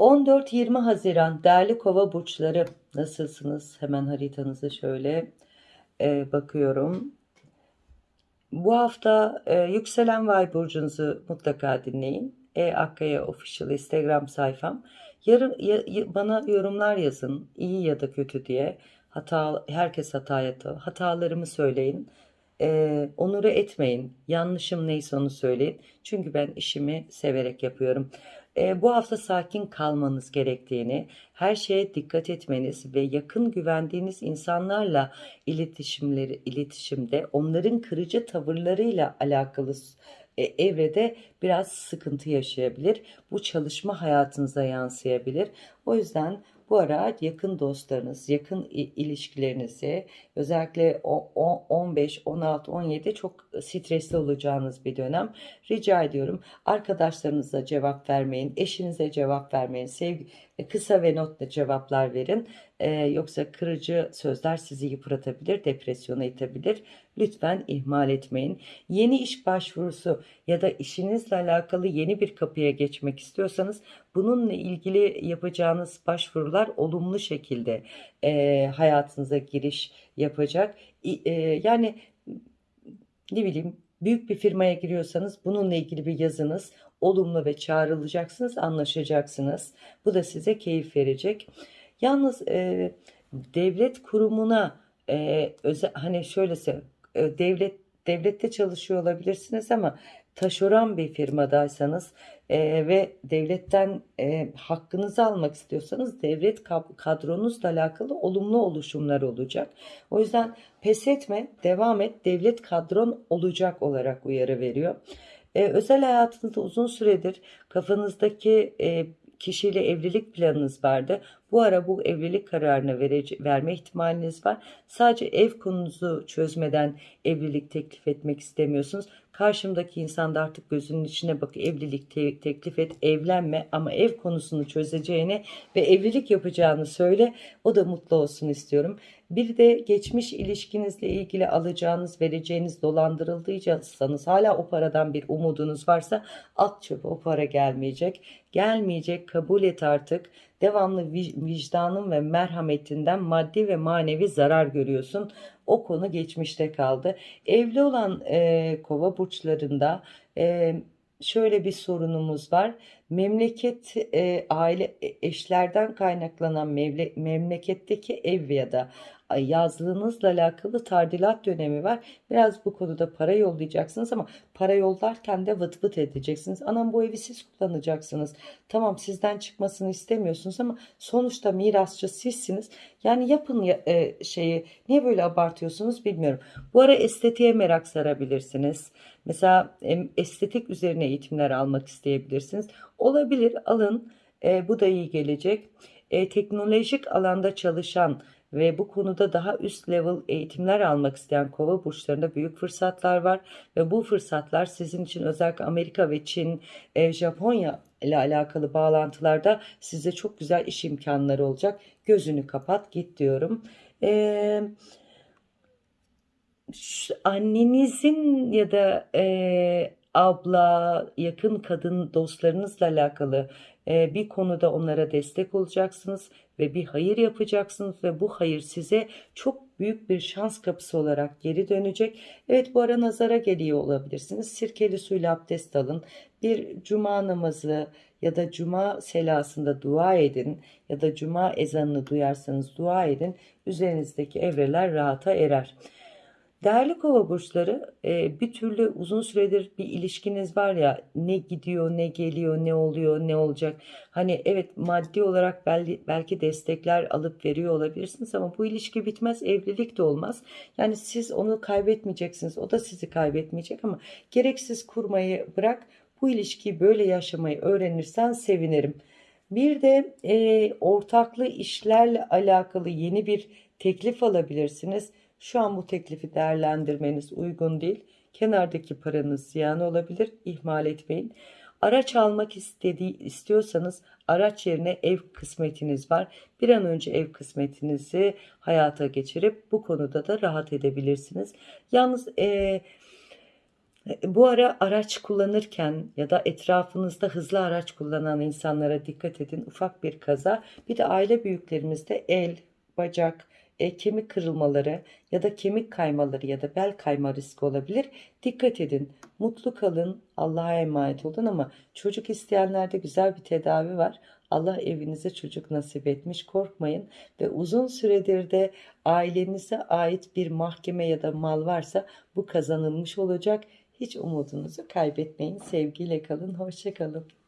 14-20 Haziran değerli kova burçları nasılsınız? Hemen haritanızı şöyle e, bakıyorum. Bu hafta e, yükselen vay burcunuzu mutlaka dinleyin. E Akkaya Official Instagram sayfam. Yarın ya- bana yorumlar yazın iyi ya da kötü diye. Hata herkes hata yapıyor. Hatalarımı söyleyin. E, onuru etmeyin. Yanlışım neyse onu söyleyin. Çünkü ben işimi severek yapıyorum. E, bu hafta sakin kalmanız gerektiğini, her şeye dikkat etmeniz ve yakın güvendiğiniz insanlarla iletişimleri iletişimde onların kırıcı tavırlarıyla alakalı e, evrede biraz sıkıntı yaşayabilir. Bu çalışma hayatınıza yansıyabilir. O yüzden bu ara yakın dostlarınız, yakın ilişkilerinizi özellikle o- o- 15, 16, 17 çok stresli olacağınız bir dönem. Rica ediyorum arkadaşlarınıza cevap vermeyin, eşinize cevap vermeyin, sevgi, kısa ve notla cevaplar verin. Ee, yoksa kırıcı sözler sizi yıpratabilir, depresyona itebilir. Lütfen ihmal etmeyin. Yeni iş başvurusu ya da işinizle alakalı yeni bir kapıya geçmek istiyorsanız bununla ilgili yapacağınız başvurular olumlu şekilde e, hayatınıza giriş yapacak. E, yani ne bileyim büyük bir firmaya giriyorsanız bununla ilgili bir yazınız olumlu ve çağrılacaksınız, anlaşacaksınız. Bu da size keyif verecek. Yalnız e, devlet kurumuna e, özel, hani şöyle söyleyeyim, e, devlet devlette çalışıyor olabilirsiniz ama taşeron bir firmadaysanız e, ve devletten e, hakkınızı almak istiyorsanız devlet kad- kadronuzla alakalı olumlu oluşumlar olacak. O yüzden pes etme, devam et. Devlet kadron olacak olarak uyarı veriyor. E, özel hayatınızda uzun süredir kafanızdaki e, kişiyle evlilik planınız vardı. Bu ara bu evlilik kararını verme ihtimaliniz var. Sadece ev konunuzu çözmeden evlilik teklif etmek istemiyorsunuz. Karşımdaki insan da artık gözünün içine bak evlilik te- teklif et, evlenme ama ev konusunu çözeceğini ve evlilik yapacağını söyle. O da mutlu olsun istiyorum. Bir de geçmiş ilişkinizle ilgili alacağınız, vereceğiniz dolandırıldıysanız hala o paradan bir umudunuz varsa at çöpe o para gelmeyecek. Gelmeyecek kabul et artık. Devamlı vi- vicdanın ve merhametinden maddi ve manevi zarar görüyorsun. O konu geçmişte kaldı. Evli olan e, kova burçlarında e, şöyle bir sorunumuz var. Memleket e, aile e, eşlerden kaynaklanan mevle, memleketteki ev ya da yazlığınızla alakalı tardilat dönemi var. Biraz bu konuda para yollayacaksınız ama para yollarken de vıt vıt edeceksiniz. Anam bu evi siz kullanacaksınız. Tamam sizden çıkmasını istemiyorsunuz ama sonuçta mirasçı sizsiniz. Yani yapın ya- e, şeyi niye böyle abartıyorsunuz bilmiyorum. Bu ara estetiğe merak sarabilirsiniz. Mesela estetik üzerine eğitimler almak isteyebilirsiniz. Olabilir alın. E, bu da iyi gelecek. E, teknolojik alanda çalışan ve bu konuda daha üst level eğitimler almak isteyen kova burçlarında büyük fırsatlar var ve bu fırsatlar sizin için özellikle Amerika ve Çin, e, Japonya ile alakalı bağlantılarda size çok güzel iş imkanları olacak. Gözünü kapat git diyorum. E, ş- annenizin ya da e, abla, yakın kadın dostlarınızla alakalı e, bir konuda onlara destek olacaksınız ve bir hayır yapacaksınız ve bu hayır size çok büyük bir şans kapısı olarak geri dönecek. Evet bu ara nazara geliyor olabilirsiniz. Sirkeli suyla abdest alın. Bir cuma namazı ya da cuma selasında dua edin ya da cuma ezanını duyarsanız dua edin. Üzerinizdeki evreler rahata erer. Değerli kova burçları e, bir türlü uzun süredir bir ilişkiniz var ya ne gidiyor ne geliyor ne oluyor ne olacak. Hani evet maddi olarak belki, destekler alıp veriyor olabilirsiniz ama bu ilişki bitmez evlilik de olmaz. Yani siz onu kaybetmeyeceksiniz o da sizi kaybetmeyecek ama gereksiz kurmayı bırak bu ilişkiyi böyle yaşamayı öğrenirsen sevinirim. Bir de e, ortaklı işlerle alakalı yeni bir teklif alabilirsiniz. Şu an bu teklifi değerlendirmeniz uygun değil. Kenardaki paranız ziyan olabilir. İhmal etmeyin. Araç almak istediği istiyorsanız araç yerine ev kısmetiniz var. Bir an önce ev kısmetinizi hayata geçirip bu konuda da rahat edebilirsiniz. Yalnız e, Bu ara araç kullanırken ya da etrafınızda hızlı araç kullanan insanlara dikkat edin. Ufak bir kaza. Bir de aile büyüklerimizde el, bacak, e, kemik kırılmaları ya da kemik kaymaları ya da bel kayma riski olabilir. Dikkat edin. Mutlu kalın. Allah'a emanet olun ama çocuk isteyenlerde güzel bir tedavi var. Allah evinize çocuk nasip etmiş. Korkmayın ve uzun süredir de ailenize ait bir mahkeme ya da mal varsa bu kazanılmış olacak. Hiç umudunuzu kaybetmeyin. Sevgiyle kalın. Hoşça kalın.